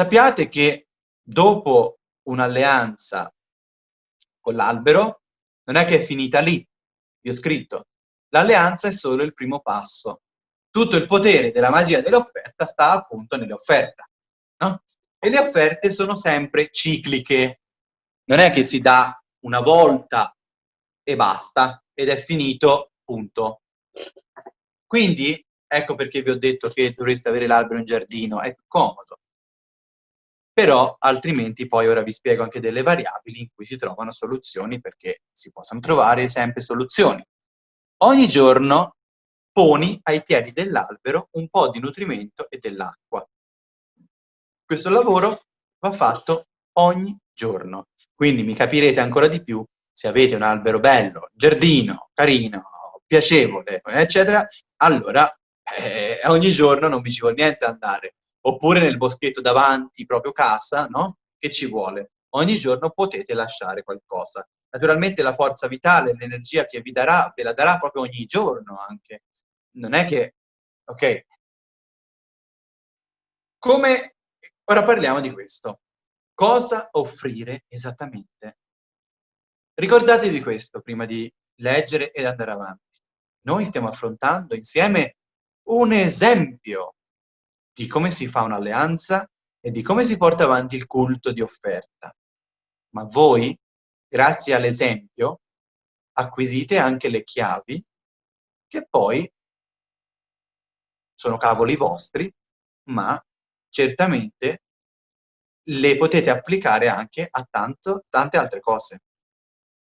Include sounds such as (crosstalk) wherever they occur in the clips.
sappiate che dopo un'alleanza con l'albero, non è che è finita lì. Vi ho scritto, l'alleanza è solo il primo passo. Tutto il potere della magia dell'offerta sta appunto nell'offerta. No? E le offerte sono sempre cicliche. Non è che si dà una volta e basta, ed è finito, punto. Quindi, ecco perché vi ho detto che dovreste avere l'albero in giardino, è comodo però altrimenti poi ora vi spiego anche delle variabili in cui si trovano soluzioni perché si possono trovare sempre soluzioni. Ogni giorno poni ai piedi dell'albero un po' di nutrimento e dell'acqua. Questo lavoro va fatto ogni giorno, quindi mi capirete ancora di più se avete un albero bello, giardino, carino, piacevole, eccetera, allora eh, ogni giorno non vi ci vuole niente andare oppure nel boschetto davanti, proprio casa, no? Che ci vuole? Ogni giorno potete lasciare qualcosa. Naturalmente la forza vitale, l'energia che vi darà, ve la darà proprio ogni giorno anche. Non è che... Ok. Come... Ora parliamo di questo. Cosa offrire esattamente? Ricordatevi questo prima di leggere ed andare avanti. Noi stiamo affrontando insieme un esempio di come si fa un'alleanza e di come si porta avanti il culto di offerta. Ma voi, grazie all'esempio, acquisite anche le chiavi che poi sono cavoli vostri, ma certamente le potete applicare anche a tanto, tante altre cose.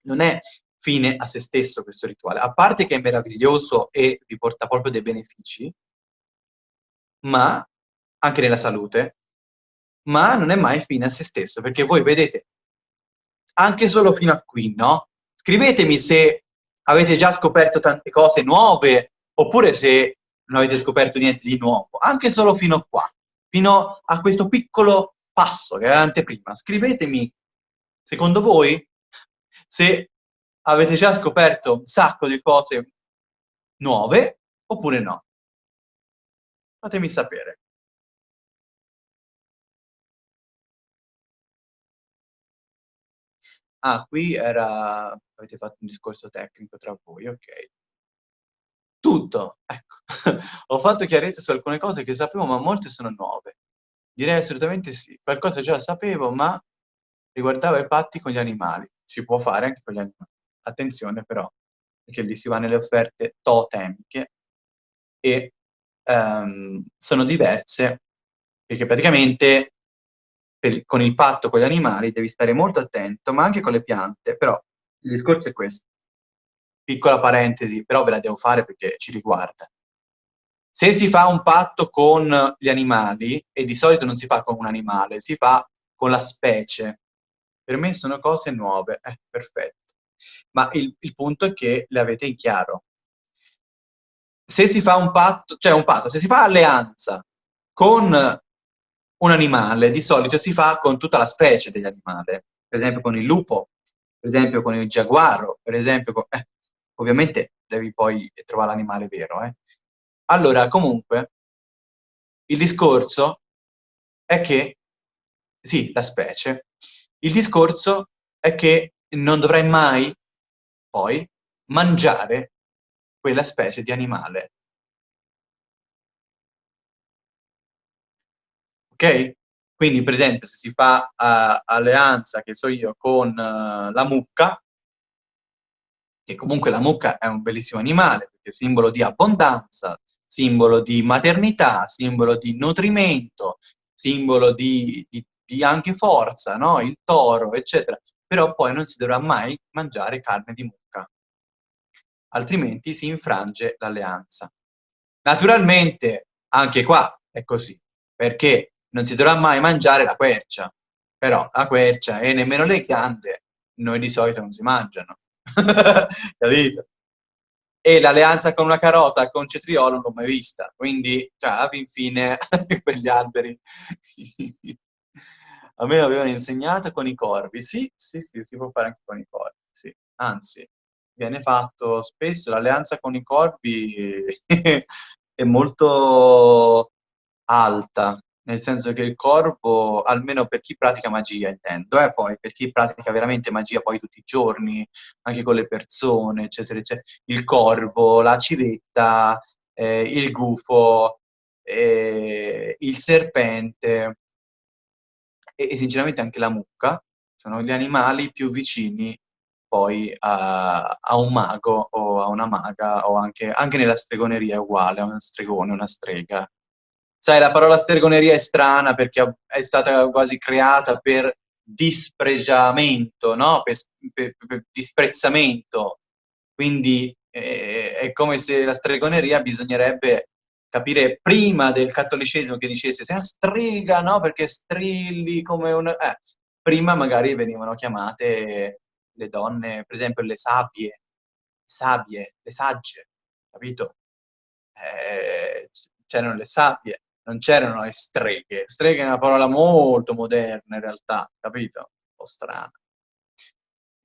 Non è fine a se stesso questo rituale, a parte che è meraviglioso e vi porta proprio dei benefici, ma anche nella salute, ma non è mai fine a se stesso, perché voi vedete, anche solo fino a qui, no? Scrivetemi se avete già scoperto tante cose nuove, oppure se non avete scoperto niente di nuovo, anche solo fino a qua, fino a questo piccolo passo che era l'anteprima. Scrivetemi, secondo voi, se avete già scoperto un sacco di cose nuove, oppure no. Fatemi sapere. Ah, qui era... avete fatto un discorso tecnico tra voi, ok. Tutto, ecco. (laughs) Ho fatto chiarezza su alcune cose che sapevo, ma molte sono nuove. Direi assolutamente sì. Qualcosa già sapevo, ma riguardava i patti con gli animali. Si può fare anche con gli animali. Attenzione però, perché lì si va nelle offerte totemiche e um, sono diverse, perché praticamente per, con il patto con gli animali devi stare molto attento, ma anche con le piante, però il discorso è questo. Piccola parentesi, però ve la devo fare perché ci riguarda. Se si fa un patto con gli animali, e di solito non si fa con un animale, si fa con la specie. Per me sono cose nuove, eh, perfetto. Ma il, il punto è che le avete in chiaro. Se si fa un patto, cioè un patto, se si fa alleanza con un animale di solito si fa con tutta la specie dell'animale, per esempio con il lupo, per esempio con il giaguaro, per esempio con... Eh, ovviamente devi poi trovare l'animale vero. Eh. Allora, comunque, il discorso è che, sì, la specie, il discorso è che non dovrai mai, poi, mangiare quella specie di animale. Quindi, per esempio, se si fa uh, alleanza, che so io, con uh, la mucca, che comunque la mucca è un bellissimo animale, perché è simbolo di abbondanza, simbolo di maternità, simbolo di nutrimento, simbolo di, di, di anche forza, no? il toro, eccetera. Però poi non si dovrà mai mangiare carne di mucca, altrimenti si infrange l'alleanza. Naturalmente, anche qua è così, perché non si dovrà mai mangiare la quercia, però la quercia e nemmeno le chiande noi di solito non si mangiano, (laughs) capito? E l'alleanza con una carota, con cetriolo, non l'ho mai vista, quindi, cioè, alla fin fine, (laughs) quegli alberi... (laughs) A me l'avevano insegnato con i corvi, sì, sì, sì, si può fare anche con i corvi, sì. Anzi, viene fatto spesso, l'alleanza con i corvi è molto alta, nel senso che il corvo, almeno per chi pratica magia intendo, eh, poi per chi pratica veramente magia poi tutti i giorni, anche con le persone, eccetera, eccetera, il corvo, la civetta, eh, il gufo, eh, il serpente e, e, sinceramente anche la mucca. Sono gli animali più vicini poi a, a, un mago o a una maga o anche, anche nella stregoneria è uguale a un stregone, una strega sai, la parola stregoneria è strana perché è stata quasi creata per dispregiamento, no? Per, per, per disprezzamento. Quindi eh, è come se la stregoneria bisognerebbe capire prima del cattolicesimo che dicesse sei una strega, no? Perché strilli come un... Eh, prima magari venivano chiamate le donne, per esempio le sabbie, sabie, le sagge, capito? Eh, c'erano le sabbie non c'erano le streghe. Streghe è una parola molto moderna in realtà, capito? Un po' strana.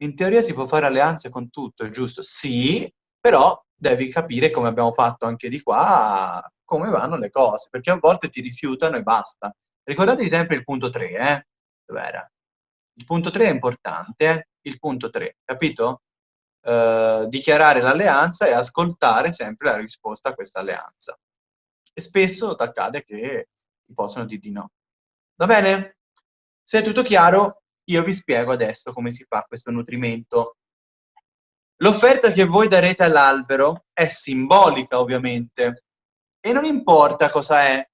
In teoria si può fare alleanze con tutto, è giusto? Sì, però devi capire, come abbiamo fatto anche di qua, come vanno le cose, perché a volte ti rifiutano e basta. Ricordatevi sempre il punto 3, eh? Dov'era? Il punto 3 è importante, eh? Il punto 3, capito? Uh, dichiarare l'alleanza e ascoltare sempre la risposta a questa alleanza e spesso accade che ti possono dire di no. Va bene? Se è tutto chiaro, io vi spiego adesso come si fa questo nutrimento. L'offerta che voi darete all'albero è simbolica, ovviamente, e non importa cosa è.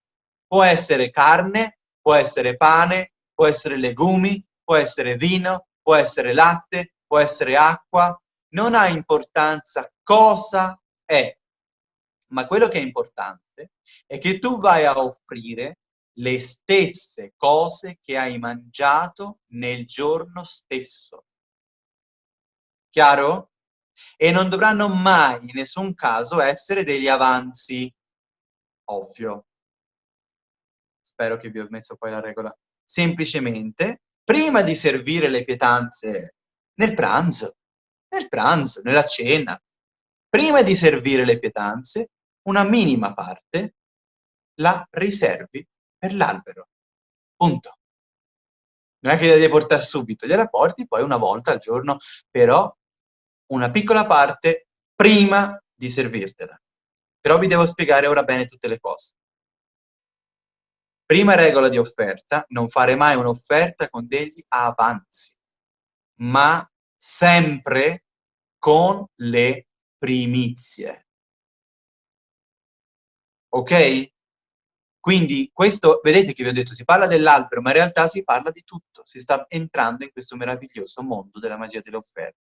Può essere carne, può essere pane, può essere legumi, può essere vino, può essere latte, può essere acqua, non ha importanza cosa è, ma quello che è importante è che tu vai a offrire le stesse cose che hai mangiato nel giorno stesso. Chiaro? E non dovranno mai in nessun caso essere degli avanzi. Ovvio. Spero che vi ho messo poi la regola. Semplicemente, prima di servire le pietanze nel pranzo, nel pranzo, nella cena, prima di servire le pietanze, una minima parte la riservi per l'albero. Punto. Non è che la devi portare subito, gliela porti poi una volta al giorno, però una piccola parte prima di servirtela. Però vi devo spiegare ora bene tutte le cose. Prima regola di offerta, non fare mai un'offerta con degli avanzi, ma sempre con le primizie ok? Quindi questo, vedete che vi ho detto, si parla dell'albero, ma in realtà si parla di tutto, si sta entrando in questo meraviglioso mondo della magia delle offerte.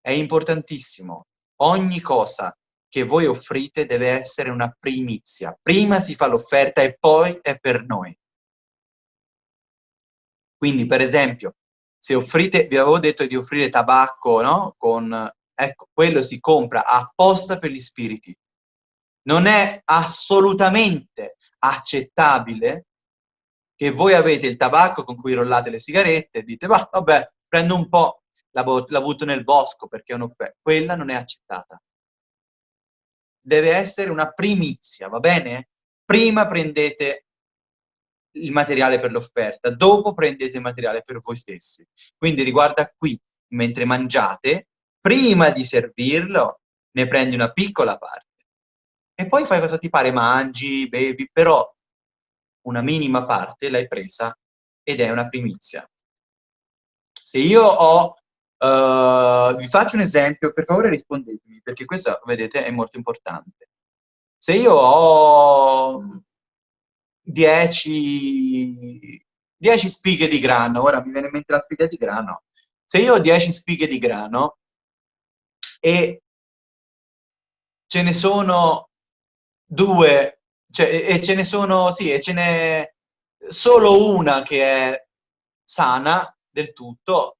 È importantissimo, ogni cosa che voi offrite deve essere una primizia. Prima si fa l'offerta e poi è per noi. Quindi, per esempio, se offrite, vi avevo detto di offrire tabacco, no? Con, ecco, quello si compra apposta per gli spiriti non è assolutamente accettabile che voi avete il tabacco con cui rollate le sigarette e dite, bah, vabbè, prendo un po', la, la nel bosco perché è un'offerta. Quella non è accettata. Deve essere una primizia, va bene? Prima prendete il materiale per l'offerta, dopo prendete il materiale per voi stessi. Quindi riguarda qui, mentre mangiate, prima di servirlo, ne prendi una piccola parte e poi fai cosa ti pare, mangi, bevi, però una minima parte l'hai presa ed è una primizia. Se io ho, uh, vi faccio un esempio, per favore rispondetemi, perché questo, vedete, è molto importante. Se io ho 10, 10 spighe di grano, ora mi viene in mente la spiga di grano, se io ho 10 spighe di grano e ce ne sono due, cioè, e ce ne sono, sì, e ce n'è solo una che è sana del tutto,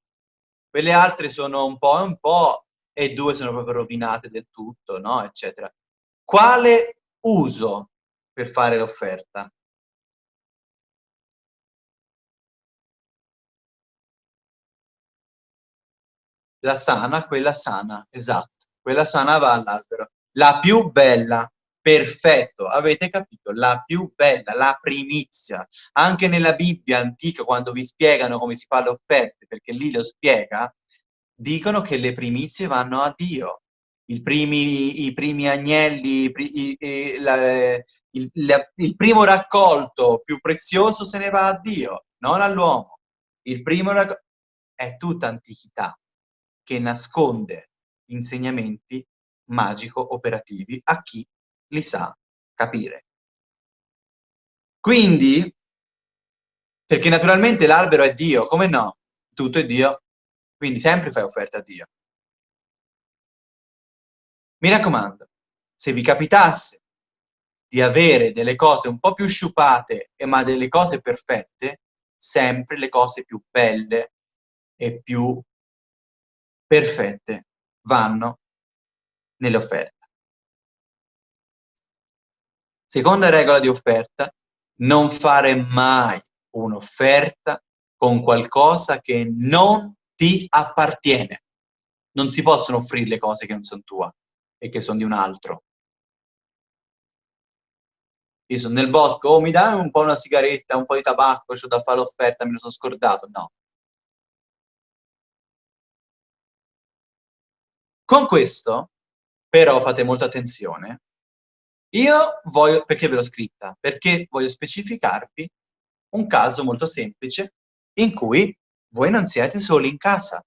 quelle altre sono un po' e un po', e due sono proprio rovinate del tutto, no? Eccetera. Quale uso per fare l'offerta? La sana, quella sana, esatto. Quella sana va all'albero. La più bella, perfetto, avete capito? La più bella, la primizia. Anche nella Bibbia antica, quando vi spiegano come si fa le offerte, perché lì lo spiega, dicono che le primizie vanno a Dio. I primi, i primi agnelli, i, i, la, il, la, il primo raccolto più prezioso se ne va a Dio, non all'uomo. Il primo raccolto è tutta antichità che nasconde insegnamenti magico-operativi a chi li sa capire. Quindi, perché naturalmente l'albero è Dio, come no? Tutto è Dio, quindi sempre fai offerta a Dio. Mi raccomando, se vi capitasse di avere delle cose un po' più sciupate, ma delle cose perfette, sempre le cose più belle e più perfette vanno nelle offerte. Seconda regola di offerta, non fare mai un'offerta con qualcosa che non ti appartiene. Non si possono offrire le cose che non sono tue e che sono di un altro. Io sono nel bosco, oh mi dai un po' una sigaretta, un po' di tabacco, ho da fare l'offerta, me lo sono scordato. No. Con questo, però, fate molta attenzione, io voglio, perché ve l'ho scritta? Perché voglio specificarvi un caso molto semplice in cui voi non siete soli in casa.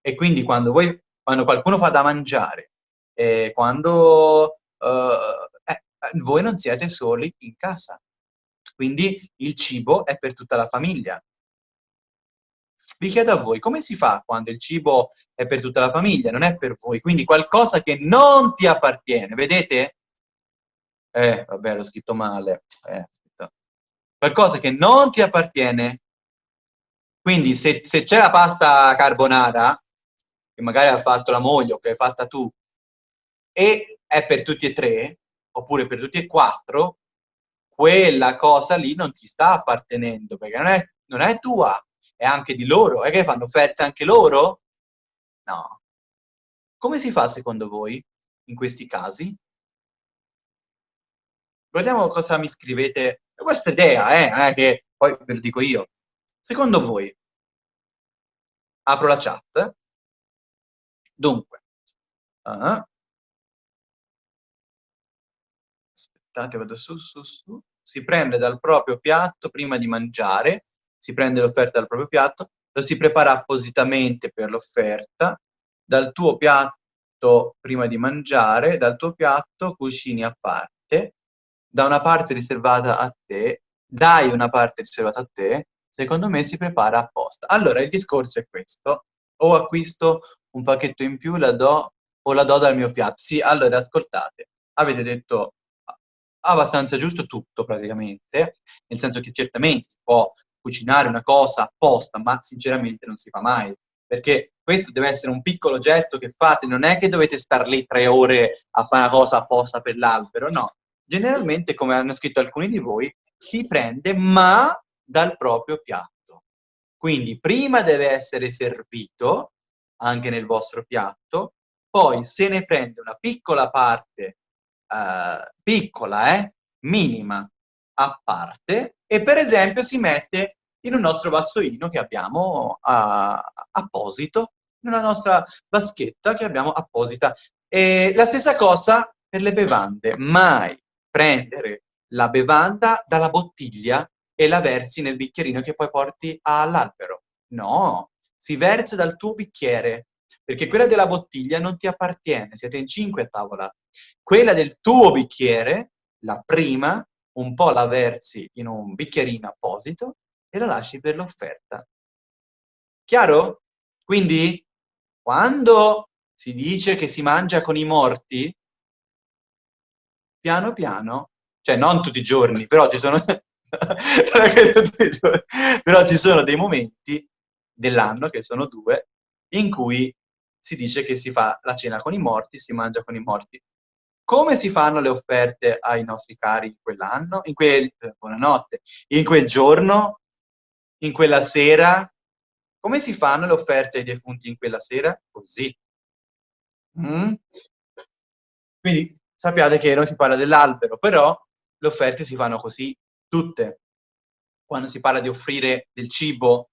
E quindi quando, voi, quando qualcuno fa da mangiare, eh, quando uh, eh, voi non siete soli in casa. Quindi il cibo è per tutta la famiglia. Vi chiedo a voi, come si fa quando il cibo è per tutta la famiglia, non è per voi? Quindi qualcosa che non ti appartiene, vedete? Eh, vabbè, l'ho scritto male. Eh, Qualcosa che non ti appartiene. Quindi se, se c'è la pasta carbonara, che magari ha fatto la moglie o che hai fatta tu, e è per tutti e tre, oppure per tutti e quattro, quella cosa lì non ti sta appartenendo, perché non è, non è tua, è anche di loro. E che fanno offerte anche loro? No. Come si fa secondo voi in questi casi? Guardiamo cosa mi scrivete. Questa idea, eh, non è che poi ve lo dico io. Secondo voi, apro la chat. Dunque, uh, aspettate, vado su, su, su. Si prende dal proprio piatto prima di mangiare, si prende l'offerta dal proprio piatto, lo si prepara appositamente per l'offerta, dal tuo piatto prima di mangiare, dal tuo piatto cucini a parte, da una parte riservata a te, dai una parte riservata a te, secondo me si prepara apposta. Allora, il discorso è questo, o acquisto un pacchetto in più, la do o la do dal mio piatto. Sì, allora, ascoltate, avete detto abbastanza giusto tutto praticamente, nel senso che certamente si può cucinare una cosa apposta, ma sinceramente non si fa mai, perché questo deve essere un piccolo gesto che fate, non è che dovete star lì tre ore a fare una cosa apposta per l'albero, no, generalmente, come hanno scritto alcuni di voi, si prende ma dal proprio piatto. Quindi prima deve essere servito, anche nel vostro piatto, poi se ne prende una piccola parte, eh, piccola, eh, minima, a parte, e per esempio si mette in un nostro vassoino che abbiamo uh, apposito, una nostra vaschetta che abbiamo apposita. E la stessa cosa per le bevande, mai prendere la bevanda dalla bottiglia e la versi nel bicchierino che poi porti all'albero. No, si versa dal tuo bicchiere, perché quella della bottiglia non ti appartiene, siete in cinque a tavola. Quella del tuo bicchiere, la prima, un po' la versi in un bicchierino apposito e la lasci per l'offerta. Chiaro? Quindi, quando si dice che si mangia con i morti, piano piano, cioè non tutti i giorni, però ci sono, (laughs) però ci sono dei momenti dell'anno, che sono due, in cui si dice che si fa la cena con i morti, si mangia con i morti. Come si fanno le offerte ai nostri cari in quell'anno? In quel, eh, buonanotte, in quel giorno, in quella sera? Come si fanno le offerte ai defunti in quella sera? Così. Mm? Quindi sappiate che non si parla dell'albero, però le offerte si fanno così, tutte, quando si parla di offrire del cibo,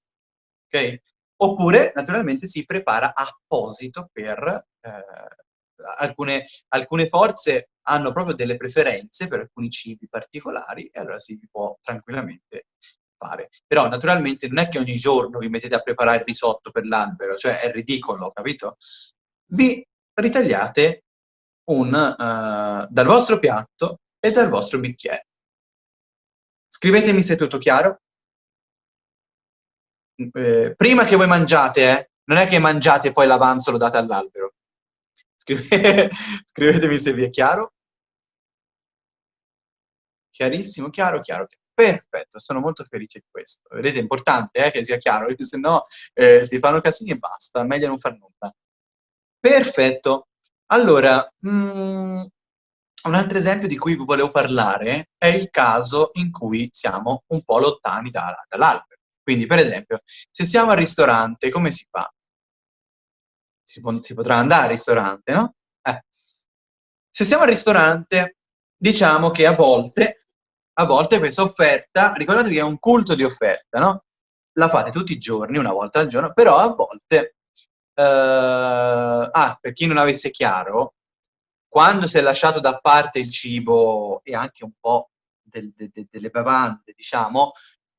ok? Oppure, naturalmente, si prepara apposito per... Eh, alcune, alcune forze hanno proprio delle preferenze per alcuni cibi particolari e allora si può tranquillamente fare. Però naturalmente non è che ogni giorno vi mettete a preparare il risotto per l'albero, cioè è ridicolo, capito? Vi ritagliate un, uh, dal vostro piatto e dal vostro bicchiere. Scrivetemi se è tutto chiaro. Eh, prima che voi mangiate, eh, non è che mangiate e poi l'avanzo lo date all'albero. Scrive... (laughs) Scrivetemi se vi è chiaro. Chiarissimo, chiaro, chiaro, chiaro. Perfetto, sono molto felice di questo. Vedete, è importante eh, che sia chiaro, (laughs) se no eh, si fanno casini e basta, meglio non far nulla. Perfetto. Allora, mh, mm, un altro esempio di cui vi volevo parlare è il caso in cui siamo un po' lontani da, dall'albero. Quindi, per esempio, se siamo al ristorante, come si fa? Si, si potrà andare al ristorante, no? Eh. Se siamo al ristorante, diciamo che a volte, a volte questa offerta, ricordatevi che è un culto di offerta, no? La fate tutti i giorni, una volta al giorno, però a volte ah, per chi non avesse chiaro, quando si è lasciato da parte il cibo e anche un po' del, de, de, delle bevande, diciamo,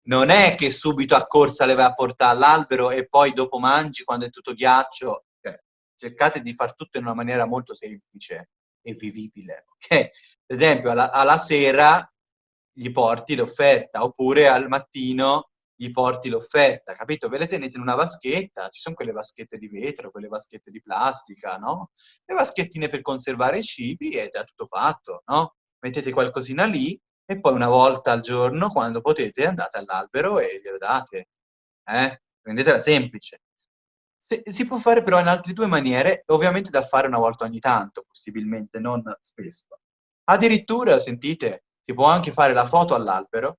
non è che subito a corsa le vai a portare all'albero e poi dopo mangi quando è tutto ghiaccio. Cioè, cercate di far tutto in una maniera molto semplice e vivibile. Okay? Per esempio, alla, alla sera gli porti l'offerta, oppure al mattino gli porti l'offerta, capito? Ve le tenete in una vaschetta, ci sono quelle vaschette di vetro, quelle vaschette di plastica, no? Le vaschettine per conservare i cibi e è tutto fatto, no? Mettete qualcosina lì e poi una volta al giorno, quando potete, andate all'albero e glielo date. Eh? Prendetela semplice. Se, si può fare però in altre due maniere, ovviamente da fare una volta ogni tanto, possibilmente, non spesso. Addirittura, sentite, si può anche fare la foto all'albero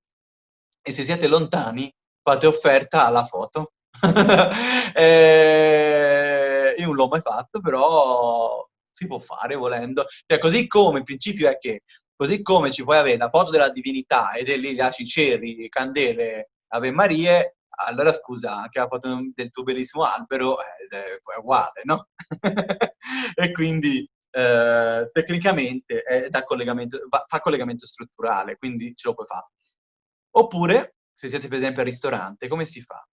e se siete lontani fate offerta alla foto. (laughs) eh, io non l'ho mai fatto, però si può fare volendo. Cioè, così come il principio è che, così come ci puoi avere la foto della divinità e lì lasci ceri, candele, Ave Marie, allora scusa, anche la foto del tuo bellissimo albero è, è uguale, no? (laughs) e quindi eh, tecnicamente è da collegamento, fa collegamento strutturale, quindi ce lo puoi fare. Oppure se siete per esempio al ristorante, come si fa?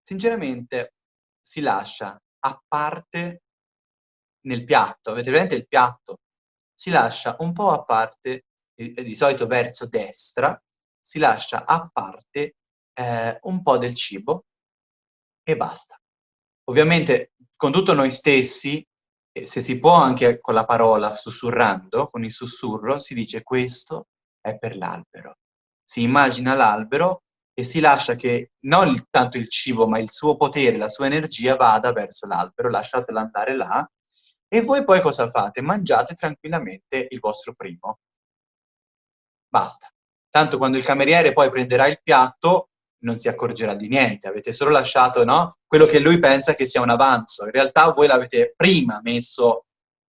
Sinceramente si lascia a parte nel piatto, avete presente il piatto? Si lascia un po' a parte, di solito verso destra, si lascia a parte eh, un po' del cibo e basta. Ovviamente con tutto noi stessi, se si può anche con la parola sussurrando, con il sussurro, si dice questo è per l'albero. Si immagina l'albero e si lascia che non il, tanto il cibo, ma il suo potere, la sua energia vada verso l'albero, lasciatelo andare là, e voi poi cosa fate? Mangiate tranquillamente il vostro primo. Basta. Tanto quando il cameriere poi prenderà il piatto, non si accorgerà di niente, avete solo lasciato no? quello che lui pensa che sia un avanzo. In realtà voi l'avete prima messo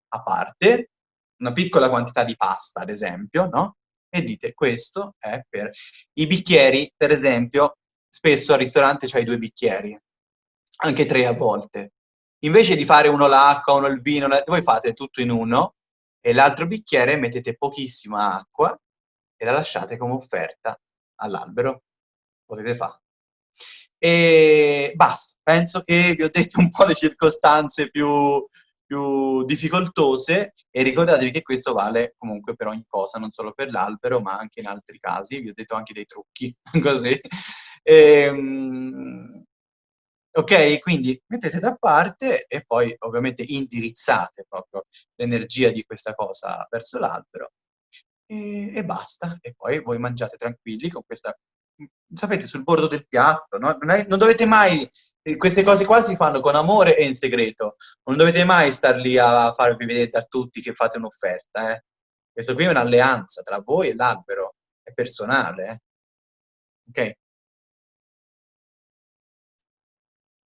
a parte, una piccola quantità di pasta, ad esempio, no? E dite questo è per... I bicchieri, per esempio, spesso al ristorante c'hai due bicchieri, anche tre a volte. Invece di fare uno l'acqua, uno il vino, voi fate tutto in uno e l'altro bicchiere mettete pochissima acqua e la lasciate come offerta all'albero. Potete fare. E basta, penso che vi ho detto un po' le circostanze più, più difficoltose e ricordatevi che questo vale comunque per ogni cosa, non solo per l'albero, ma anche in altri casi. Vi ho detto anche dei trucchi, (laughs) così. E, ehm, ok, quindi mettete da parte e poi ovviamente indirizzate proprio l'energia di questa cosa verso l'albero e, e, basta. E poi voi mangiate tranquilli con questa sapete, sul bordo del piatto, no? non, è, non, dovete mai, eh, queste cose qua si fanno con amore e in segreto, non dovete mai star lì a farvi vedere da tutti che fate un'offerta, eh? Questo qui è un'alleanza tra voi e l'albero, è personale, eh? Ok?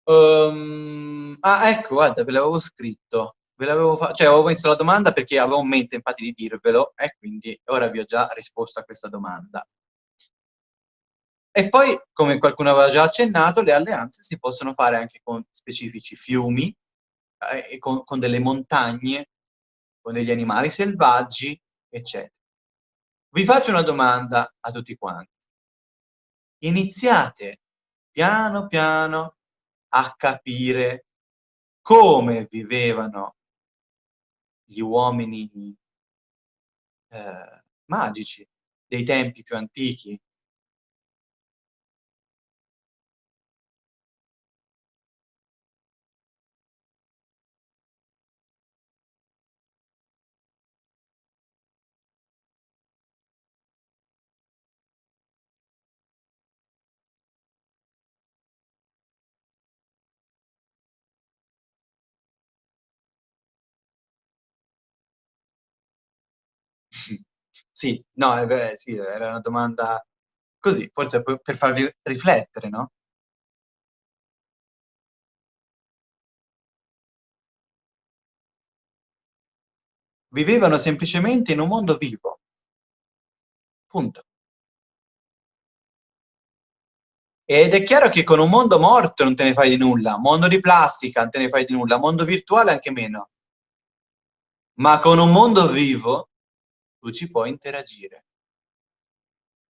Um, ah, ecco, guarda, ve l'avevo scritto. Ve l'avevo fa cioè avevo messo la domanda perché avevo in mente infatti di dirvelo e quindi ora vi ho già risposto a questa domanda. E poi, come qualcuno aveva già accennato, le alleanze si possono fare anche con specifici fiumi, eh, con, con delle montagne, con degli animali selvaggi, eccetera. Vi faccio una domanda a tutti quanti. Iniziate piano piano a capire come vivevano gli uomini eh, magici dei tempi più antichi, Sì, no, eh beh, sì, era una domanda così, forse per per farvi riflettere, no? Vivevano semplicemente in un mondo vivo. Punto. Ed è chiaro che con un mondo morto non te ne fai di nulla, mondo di plastica non te ne fai di nulla, mondo virtuale anche meno. Ma con un mondo vivo tu ci puoi interagire.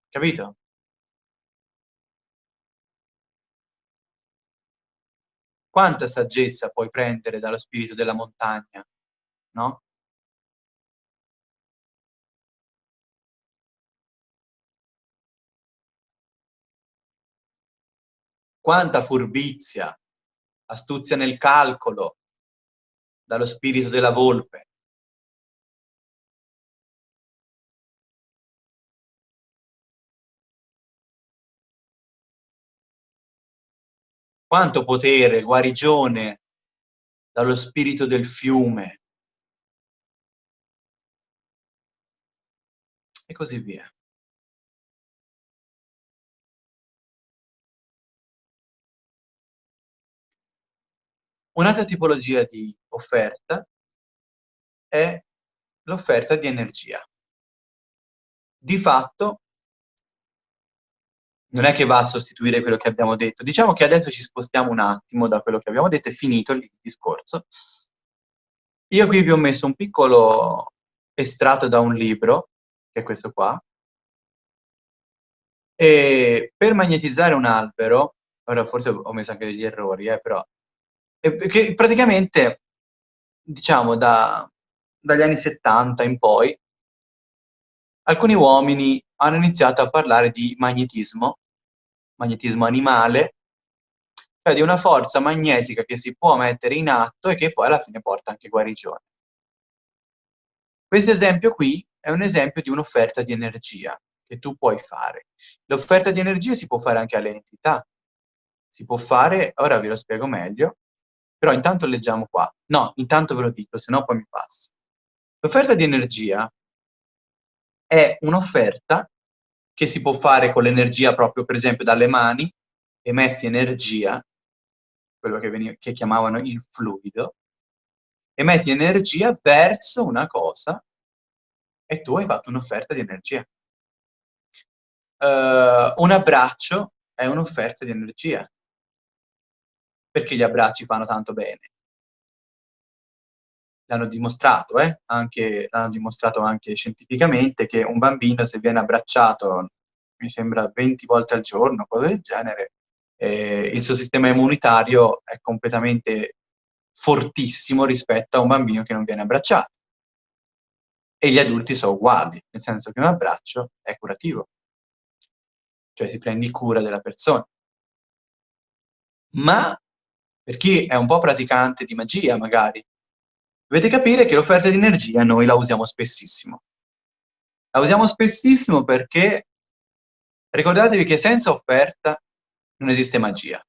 Capito? Quanta saggezza puoi prendere dallo spirito della montagna, no? Quanta furbizia, astuzia nel calcolo dallo spirito della volpe. Quanto potere, guarigione dallo spirito del fiume. E così via. Un'altra tipologia di offerta è l'offerta di energia. Di fatto non è che va a sostituire quello che abbiamo detto. Diciamo che adesso ci spostiamo un attimo da quello che abbiamo detto, è finito il discorso. Io qui vi ho messo un piccolo estratto da un libro, che è questo qua, e per magnetizzare un albero, ora forse ho messo anche degli errori, eh, però che praticamente, diciamo, da, dagli anni 70 in poi, alcuni uomini hanno iniziato a parlare di magnetismo, magnetismo animale, cioè di una forza magnetica che si può mettere in atto e che poi alla fine porta anche guarigione. Questo esempio qui è un esempio di un'offerta di energia che tu puoi fare. L'offerta di energia si può fare anche alle entità. Si può fare, ora vi lo spiego meglio, però intanto leggiamo qua. No, intanto ve lo dico, se no poi mi passa. L'offerta di energia è un'offerta che si può fare con l'energia proprio, per esempio, dalle mani, emetti energia, quello che, veniva, che chiamavano il fluido, emetti energia verso una cosa e tu hai fatto un'offerta di energia. Uh, un abbraccio è un'offerta di energia perché gli abbracci fanno tanto bene. L'hanno dimostrato, eh? anche, l'hanno dimostrato anche scientificamente che un bambino se viene abbracciato, mi sembra 20 volte al giorno, cose del genere, eh, il suo sistema immunitario è completamente fortissimo rispetto a un bambino che non viene abbracciato. E gli adulti sono uguali, nel senso che un abbraccio è curativo, cioè si prendi cura della persona. Ma per chi è un po' praticante di magia magari, dovete capire che l'offerta di energia noi la usiamo spessissimo. La usiamo spessissimo perché ricordatevi che senza offerta non esiste magia.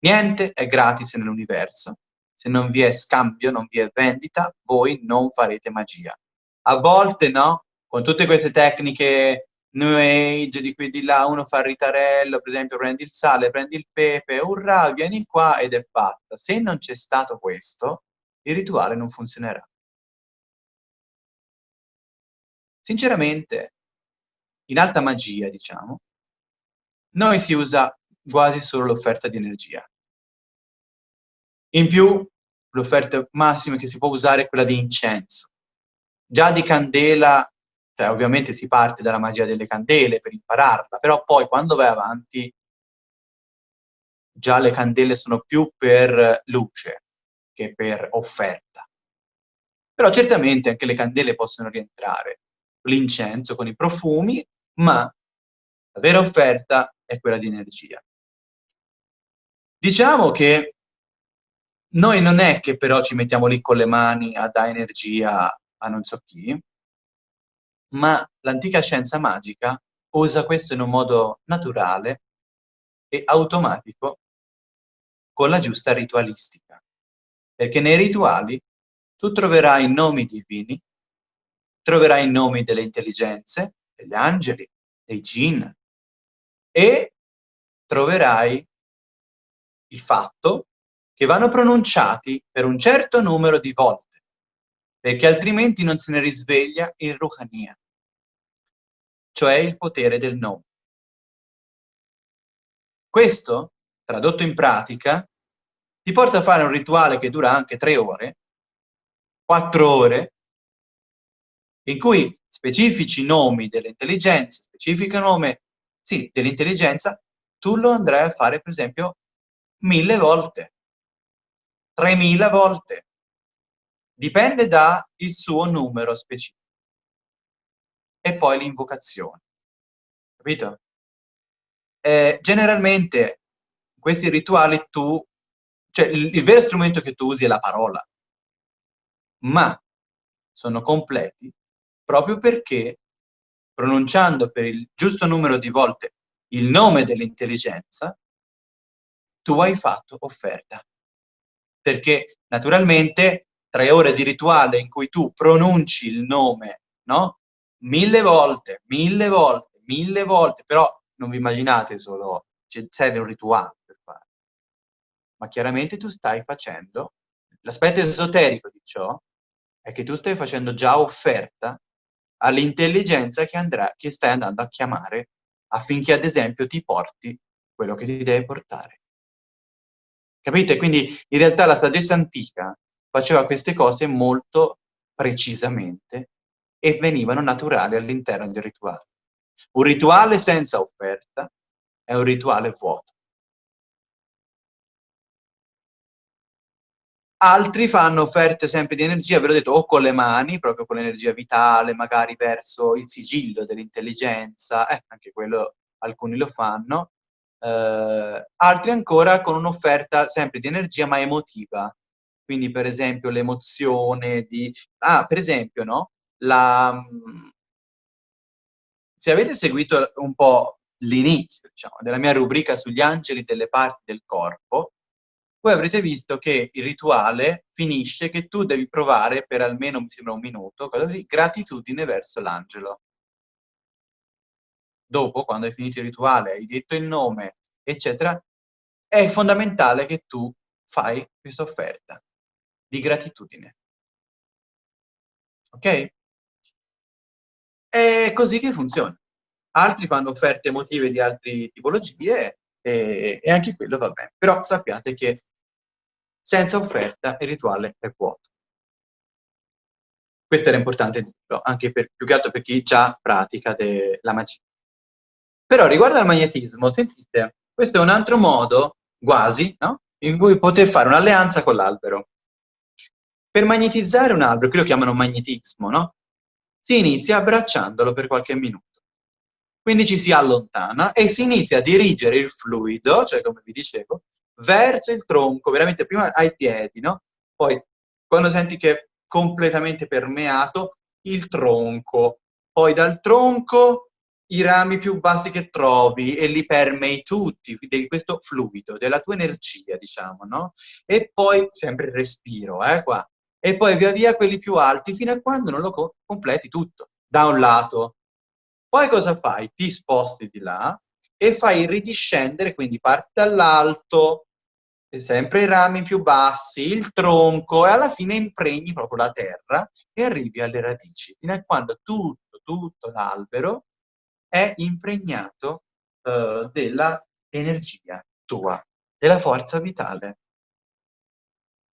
Niente è gratis nell'universo. Se non vi è scambio, non vi è vendita, voi non farete magia. A volte no, con tutte queste tecniche New Age, di qui di là, uno fa il ritarello, per esempio prendi il sale, prendi il pepe, urrà, vieni qua ed è fatta. Se non c'è stato questo, il rituale non funzionerà. Sinceramente, in alta magia, diciamo, noi si usa quasi solo l'offerta di energia. In più, l'offerta massima che si può usare è quella di incenso. Già di candela, cioè ovviamente si parte dalla magia delle candele per impararla, però poi quando vai avanti già le candele sono più per luce che per offerta. Però certamente anche le candele possono rientrare, l'incenso con i profumi, ma la vera offerta è quella di energia. Diciamo che noi non è che però ci mettiamo lì con le mani a dare energia a non so chi, ma l'antica scienza magica usa questo in un modo naturale e automatico con la giusta ritualistica. Perché nei rituali tu troverai nomi divini, troverai i nomi delle intelligenze, degli angeli, dei jinn, e troverai il fatto che vanno pronunciati per un certo numero di volte, perché altrimenti non se ne risveglia il Ruhania, cioè il potere del nome. Questo, tradotto in pratica, ti porta a fare un rituale che dura anche tre ore, quattro ore, in cui specifici nomi dell'intelligenza, specifico nome, sì, dell'intelligenza, tu lo andrai a fare, per esempio, mille volte, tremila volte. Dipende dal suo numero specifico. E poi l'invocazione. Capito? Eh, generalmente, questi rituali tu... Cioè, il, il vero strumento che tu usi è la parola. Ma sono completi proprio perché pronunciando per il giusto numero di volte il nome dell'intelligenza, tu hai fatto offerta. Perché naturalmente tre ore di rituale in cui tu pronunci il nome, no? Mille volte, mille volte, mille volte, però non vi immaginate solo, serve un rituale. Ma chiaramente tu stai facendo, l'aspetto esoterico di ciò è che tu stai facendo già offerta all'intelligenza che, che stai andando a chiamare affinché ad esempio ti porti quello che ti deve portare. Capite? Quindi in realtà la saggezza antica faceva queste cose molto precisamente e venivano naturali all'interno del rituale. Un rituale senza offerta è un rituale vuoto. Altri fanno offerte sempre di energia, ve l'ho detto, o con le mani, proprio con l'energia vitale, magari verso il sigillo dell'intelligenza, eh, anche quello alcuni lo fanno, eh, altri ancora con un'offerta sempre di energia ma emotiva, quindi per esempio l'emozione di... Ah, per esempio, no? La... Se avete seguito un po' l'inizio, diciamo, della mia rubrica sugli angeli delle parti del corpo, voi avrete visto che il rituale finisce che tu devi provare per almeno, mi sembra un minuto, di gratitudine verso l'angelo. Dopo, quando hai finito il rituale, hai detto il nome, eccetera, è fondamentale che tu fai questa offerta di gratitudine. Ok? È così che funziona. Altri fanno offerte emotive di altre tipologie e, e anche quello va bene. Però sappiate che senza offerta il rituale è vuoto. Questo era importante dirlo, anche per, più che altro per chi già pratica la magia. Però riguardo al magnetismo, sentite, questo è un altro modo, quasi, no? in cui poter fare un'alleanza con l'albero. Per magnetizzare un albero, qui lo chiamano magnetismo, no? Si inizia abbracciandolo per qualche minuto. Quindi ci si allontana e si inizia a dirigere il fluido, cioè come vi dicevo, verso il tronco, veramente prima ai piedi, no? Poi, quando senti che è completamente permeato, il tronco. Poi dal tronco i rami più bassi che trovi e li permei tutti di questo fluido, della tua energia, diciamo, no? E poi, sempre il respiro, eh, qua. E poi via via quelli più alti fino a quando non lo co completi tutto, da un lato. Poi cosa fai? Ti sposti di là e fai ridiscendere, quindi parti dall'alto, sempre i rami più bassi, il tronco, e alla fine impregni proprio la terra e arrivi alle radici, fino a quando tutto, tutto l'albero è impregnato uh, della energia tua, della forza vitale.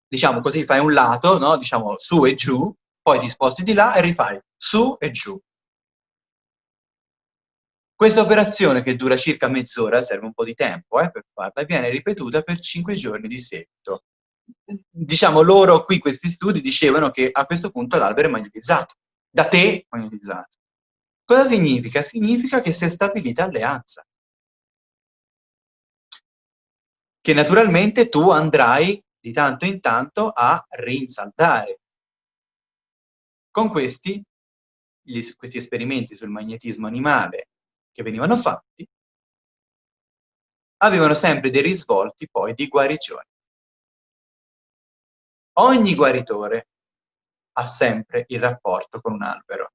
Diciamo così, fai un lato, no? diciamo su e giù, poi ti sposti di là e rifai su e giù. Questa operazione, che dura circa mezz'ora, serve un po' di tempo eh, per farla, viene ripetuta per 5 giorni di seguito. Diciamo, loro qui, questi studi, dicevano che a questo punto l'albero è magnetizzato, da te magnetizzato. Cosa significa? Significa che si è stabilita alleanza. Che naturalmente tu andrai di tanto in tanto a rinsaldare. Con questi, gli, questi esperimenti sul magnetismo animale che venivano fatti, avevano sempre dei risvolti poi di guarigione. Ogni guaritore ha sempre il rapporto con un albero.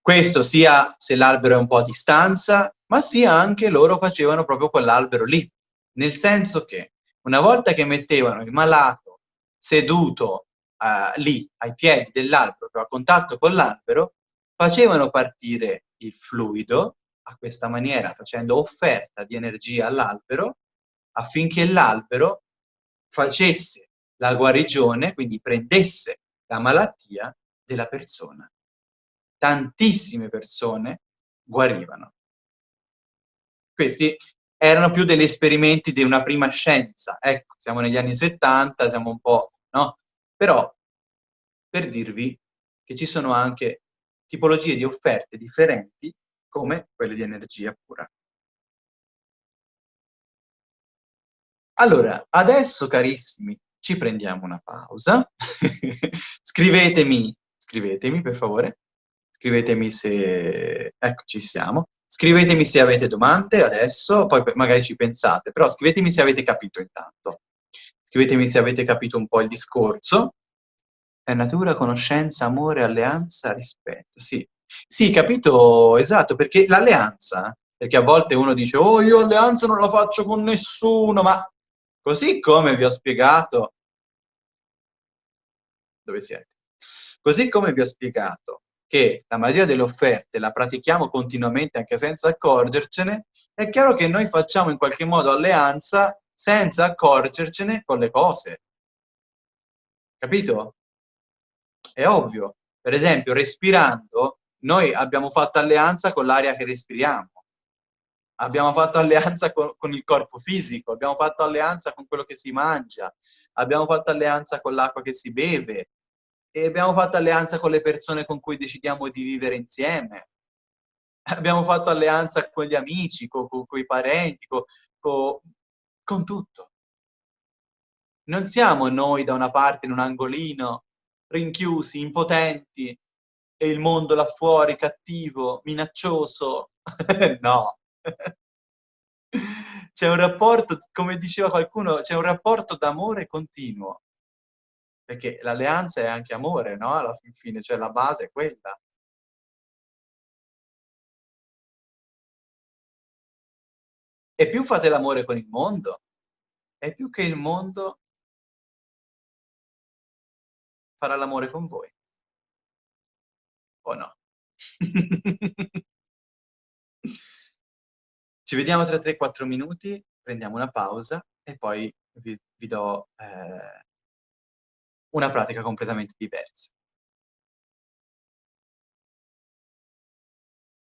Questo sia se l'albero è un po' a distanza, ma sia anche loro facevano proprio quell'albero lì. Nel senso che una volta che mettevano il malato seduto uh, lì ai piedi dell'albero, a contatto con l'albero, facevano partire il fluido a questa maniera, facendo offerta di energia all'albero, affinché l'albero facesse la guarigione, quindi prendesse la malattia della persona. Tantissime persone guarivano. Questi erano più degli esperimenti di una prima scienza. Ecco, siamo negli anni 70, siamo un po', no? Però, per dirvi che ci sono anche tipologie di offerte differenti come quelle di energia pura. Allora, adesso carissimi, ci prendiamo una pausa. (laughs) scrivetemi, scrivetemi per favore, scrivetemi se... ecco, ci siamo. Scrivetemi se avete domande adesso, poi magari ci pensate, però scrivetemi se avete capito intanto. Scrivetemi se avete capito un po' il discorso. È natura, conoscenza, amore, alleanza, rispetto. Sì, sì, capito, esatto, perché l'alleanza, perché a volte uno dice, oh, io alleanza non la faccio con nessuno, ma così come vi ho spiegato, dove siete? Così come vi ho spiegato che la magia delle offerte la pratichiamo continuamente anche senza accorgercene, è chiaro che noi facciamo in qualche modo alleanza senza accorgercene con le cose. Capito? È ovvio. Per esempio, respirando, noi abbiamo fatto alleanza con l'aria che respiriamo. Abbiamo fatto alleanza con, con, il corpo fisico, abbiamo fatto alleanza con quello che si mangia, abbiamo fatto alleanza con l'acqua che si beve, e abbiamo fatto alleanza con le persone con cui decidiamo di vivere insieme. Abbiamo fatto alleanza con gli amici, con, con, con i parenti, con, tutto. Non siamo noi da una parte in un angolino, rinchiusi, impotenti, e il mondo là fuori cattivo, minaccioso. (laughs) no. (laughs) C'è un rapporto, come diceva qualcuno, c'è un rapporto d'amore continuo perché l'alleanza è anche amore, no? Alla fine, cioè la base è quella. E più fate l'amore con il mondo, e più che il mondo farà l'amore con voi. O no? (laughs) Ci vediamo tra 3-4 minuti, prendiamo una pausa e poi vi, vi do... Eh, una pratica completamente diversa.